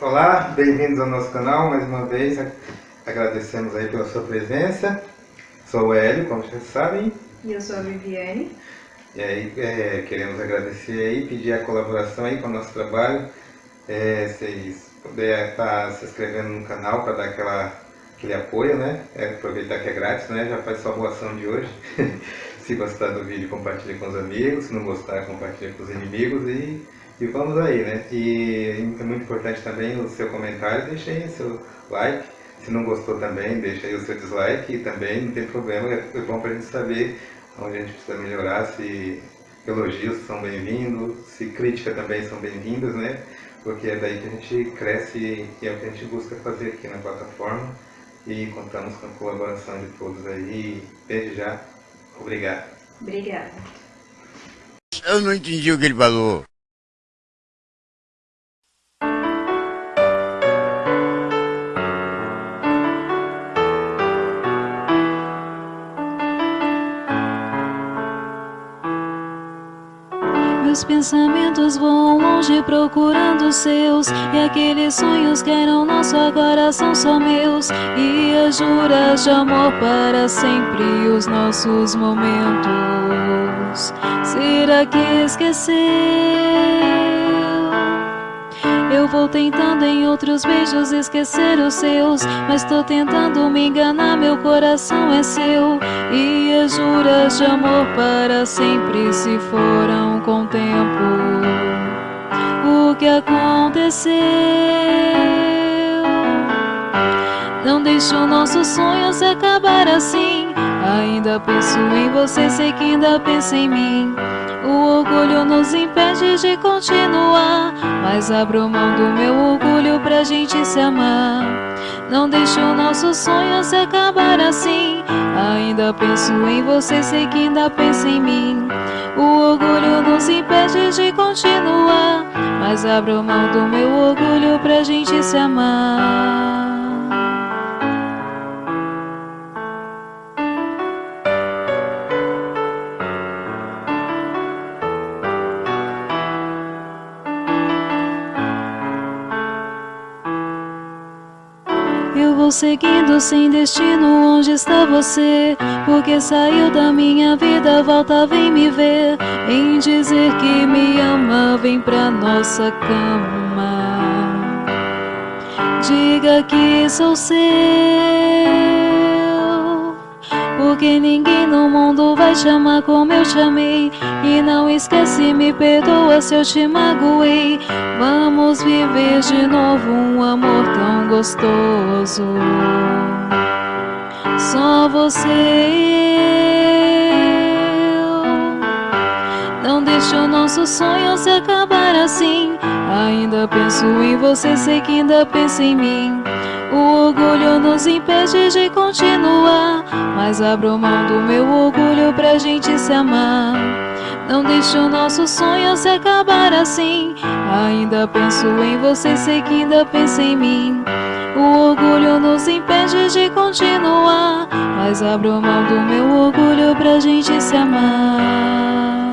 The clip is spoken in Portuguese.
Olá, bem-vindos ao nosso canal, mais uma vez agradecemos aí pela sua presença. Sou o Hélio, como vocês sabem. E eu sou a Viviane. E aí é, queremos agradecer aí, pedir a colaboração aí com o nosso trabalho. É, vocês puderem estar se inscrevendo no canal para dar aquela, aquele apoio, né? É, aproveitar que é grátis, né? Já faz sua boa ação de hoje. se gostar do vídeo, compartilhe com os amigos. Se não gostar, compartilhe com os inimigos e e vamos aí, né? E é muito importante também o seu comentário, deixa aí seu like. Se não gostou também, deixa aí o seu dislike e também não tem problema, é bom para a gente saber onde a gente precisa melhorar, se elogios são bem-vindos, se crítica também são bem-vindas, né? Porque é daí que a gente cresce e é o que a gente busca fazer aqui na plataforma e contamos com a colaboração de todos aí. Desde já, obrigado. Obrigada. Eu não entendi o que ele falou. Meus pensamentos voam longe procurando os seus. E aqueles sonhos que eram nosso agora são só meus. E as juras de amor para sempre os nossos momentos. Será que esqueceu? Eu vou tentando em outros beijos esquecer os seus Mas tô tentando me enganar, meu coração é seu. E as juras de amor para sempre se foram com o tempo. O que aconteceu? Não deixe o nosso sonho se acabar assim. Ainda penso em você, sei que ainda pensa em mim. O orgulho nos impede de continuar Mas abro mão do meu orgulho pra gente se amar. Não deixe o nosso sonho se acabar assim. Ainda penso em você, sei que ainda pensa em mim. O orgulho nos impede de continuar. Mas abro mão do meu orgulho pra gente se amar Eu vou seguindo sem destino onde está você? Porque saiu da minha vida, volta vem me ver. Em dizer que me ama, vem pra nossa cama. Diga que sou seu. Porque ninguém no mundo vai te amar como eu te amei E não esquece, me perdoa se eu te magoei. Vamos viver de novo um amor tão gostoso. Só você e eu. Não deixe o nosso sonho se acabar assim. Ainda penso em você, sei que ainda pensa em mim o orgulho nos impede de continuar Mas abro mão do meu orgulho pra gente se amar. Não deixe o nosso sonho se acabar assim Ainda penso em você, sei que ainda pensa em mim. O orgulho nos impede de continuar Mas abro mão do meu orgulho pra gente se amar